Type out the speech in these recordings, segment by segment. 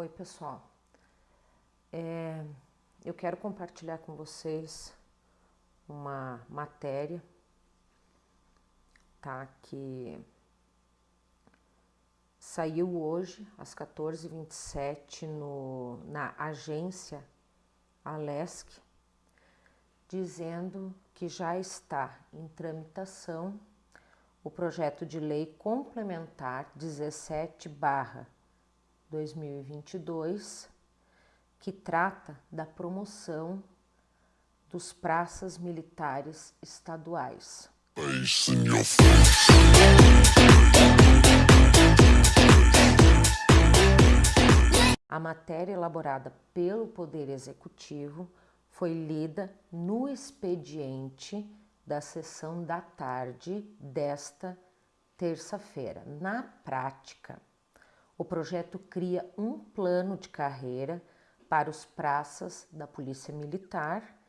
Oi, pessoal. É, eu quero compartilhar com vocês uma matéria, tá? Que saiu hoje às 14h27 no, na agência Alesc, dizendo que já está em tramitação o projeto de lei complementar 17 barra 2022, que trata da promoção dos praças militares estaduais. A matéria elaborada pelo Poder Executivo foi lida no expediente da sessão da tarde desta terça-feira. Na prática, o projeto cria um plano de carreira para os praças da Polícia Militar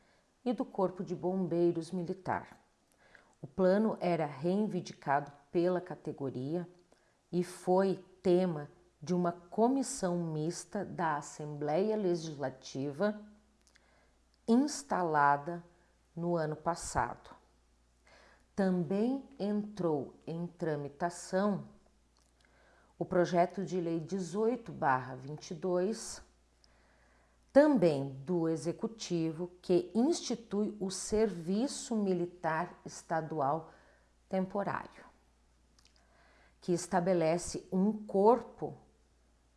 e do Corpo de Bombeiros Militar. O plano era reivindicado pela categoria e foi tema de uma comissão mista da Assembleia Legislativa instalada no ano passado. Também entrou em tramitação o projeto de lei 18/22, também do executivo, que institui o serviço militar estadual temporário, que estabelece um corpo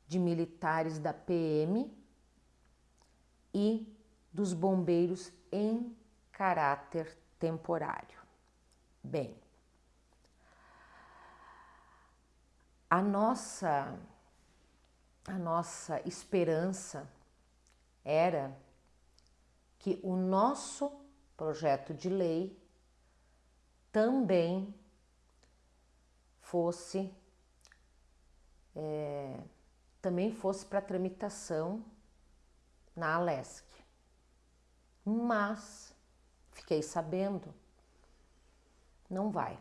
de militares da PM e dos bombeiros em caráter temporário. Bem, a nossa, a nossa esperança era que o nosso projeto de lei também fosse é, também fosse para tramitação na Alesc. Mas fiquei sabendo, não vai.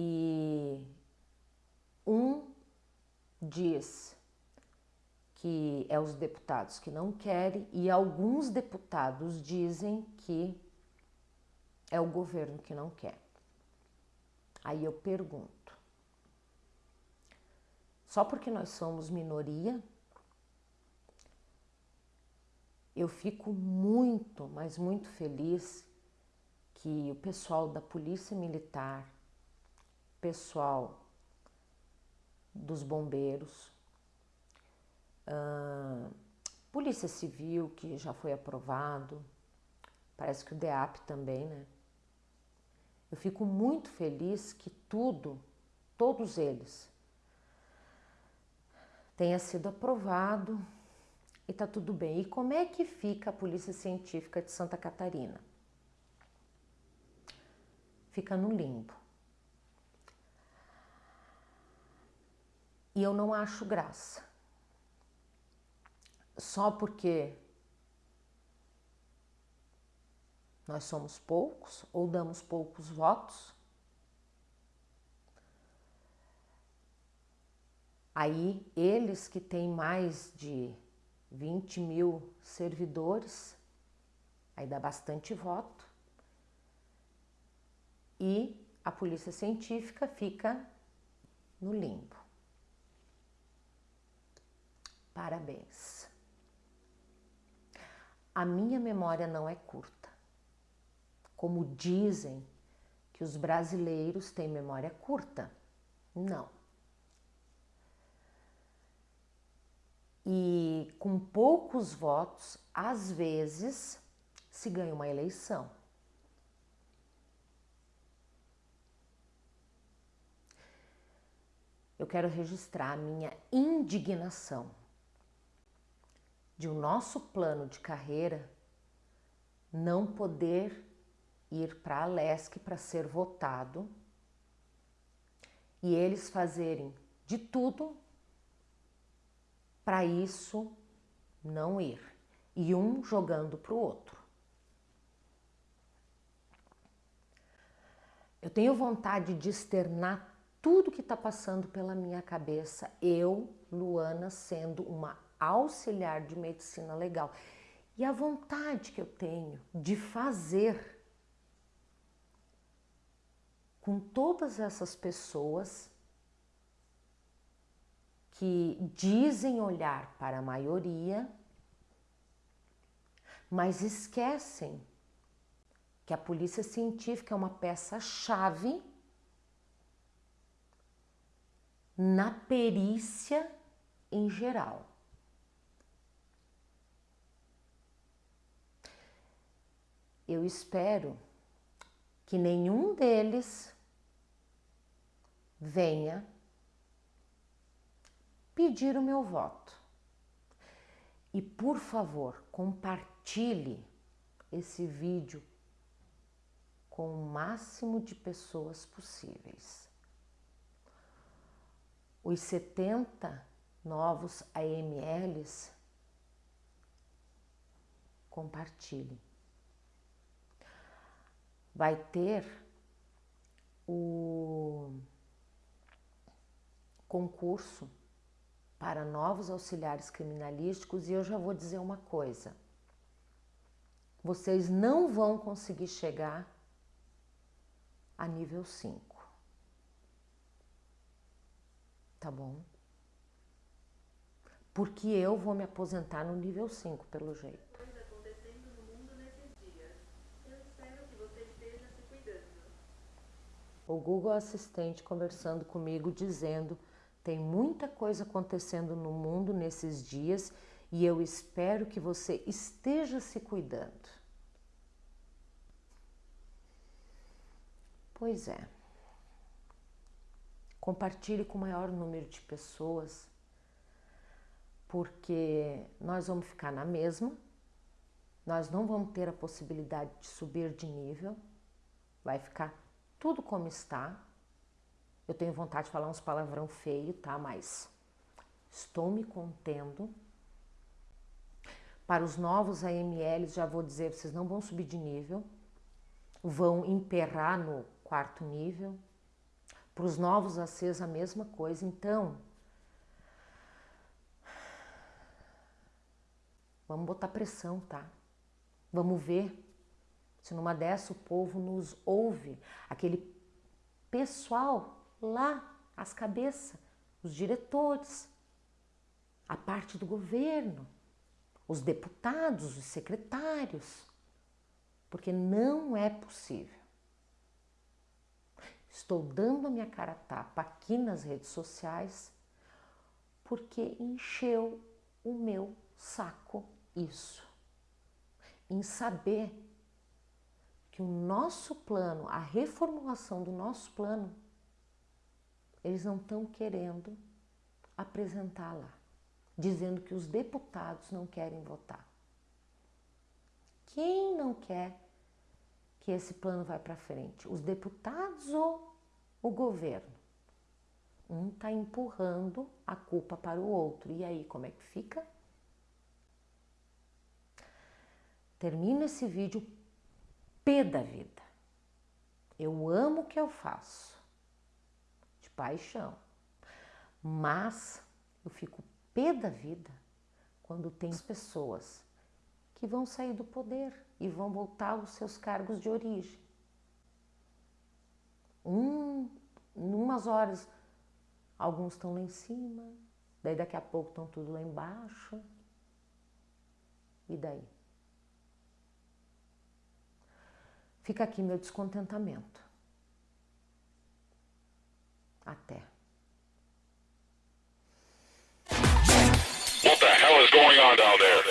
E um diz que é os deputados que não querem e alguns deputados dizem que é o governo que não quer. Aí eu pergunto, só porque nós somos minoria, eu fico muito, mas muito feliz que o pessoal da Polícia Militar, pessoal dos bombeiros, uh, Polícia Civil, que já foi aprovado, parece que o DEAP também, né? Eu fico muito feliz que tudo, todos eles, tenha sido aprovado e tá tudo bem. E como é que fica a Polícia Científica de Santa Catarina? Fica no limbo. E eu não acho graça. Só porque nós somos poucos ou damos poucos votos, aí eles que têm mais de 20 mil servidores, aí dá bastante voto, e a polícia científica fica no limbo. Parabéns. A minha memória não é curta. Como dizem que os brasileiros têm memória curta. Não. E com poucos votos, às vezes, se ganha uma eleição. Eu quero registrar a minha indignação de o um nosso plano de carreira não poder ir para a LESC para ser votado e eles fazerem de tudo para isso não ir e um jogando para o outro. Eu tenho vontade de externar tudo que está passando pela minha cabeça, eu, Luana, sendo uma auxiliar de medicina legal. E a vontade que eu tenho de fazer com todas essas pessoas que dizem olhar para a maioria, mas esquecem que a polícia científica é uma peça-chave na perícia em geral. Eu espero que nenhum deles venha pedir o meu voto. E por favor, compartilhe esse vídeo com o máximo de pessoas possíveis. Os 70 novos AMLs, compartilhe. Vai ter o concurso para novos auxiliares criminalísticos e eu já vou dizer uma coisa. Vocês não vão conseguir chegar a nível 5. Tá bom? Porque eu vou me aposentar no nível 5, pelo jeito. acontecendo no mundo nesses dias. Eu espero que você esteja se cuidando. O Google Assistente conversando comigo dizendo tem muita coisa acontecendo no mundo nesses dias e eu espero que você esteja se cuidando. Pois é. Compartilhe com o maior número de pessoas, porque nós vamos ficar na mesma, nós não vamos ter a possibilidade de subir de nível, vai ficar tudo como está. Eu tenho vontade de falar uns palavrão feio, tá? Mas estou me contendo. Para os novos AMLs, já vou dizer, vocês não vão subir de nível, vão emperrar no quarto nível. Para os novos ACs, a mesma coisa. Então, vamos botar pressão, tá? Vamos ver se numa dessa o povo nos ouve. Aquele pessoal lá, as cabeças, os diretores, a parte do governo, os deputados, os secretários, porque não é possível Estou dando a minha cara a tapa aqui nas redes sociais porque encheu o meu saco isso. Em saber que o nosso plano, a reformulação do nosso plano, eles não estão querendo apresentar lá, dizendo que os deputados não querem votar. Quem não quer que esse plano vai para frente? Os deputados ou o governo? Um está empurrando a culpa para o outro. E aí, como é que fica? Termino esse vídeo pé da vida. Eu amo o que eu faço, de paixão, mas eu fico pé da vida quando tem pessoas que vão sair do poder e vão voltar aos seus cargos de origem. Um, em umas horas, alguns estão lá em cima, daí daqui a pouco estão tudo lá embaixo. E daí? Fica aqui meu descontentamento. Até. What the hell is going on down there?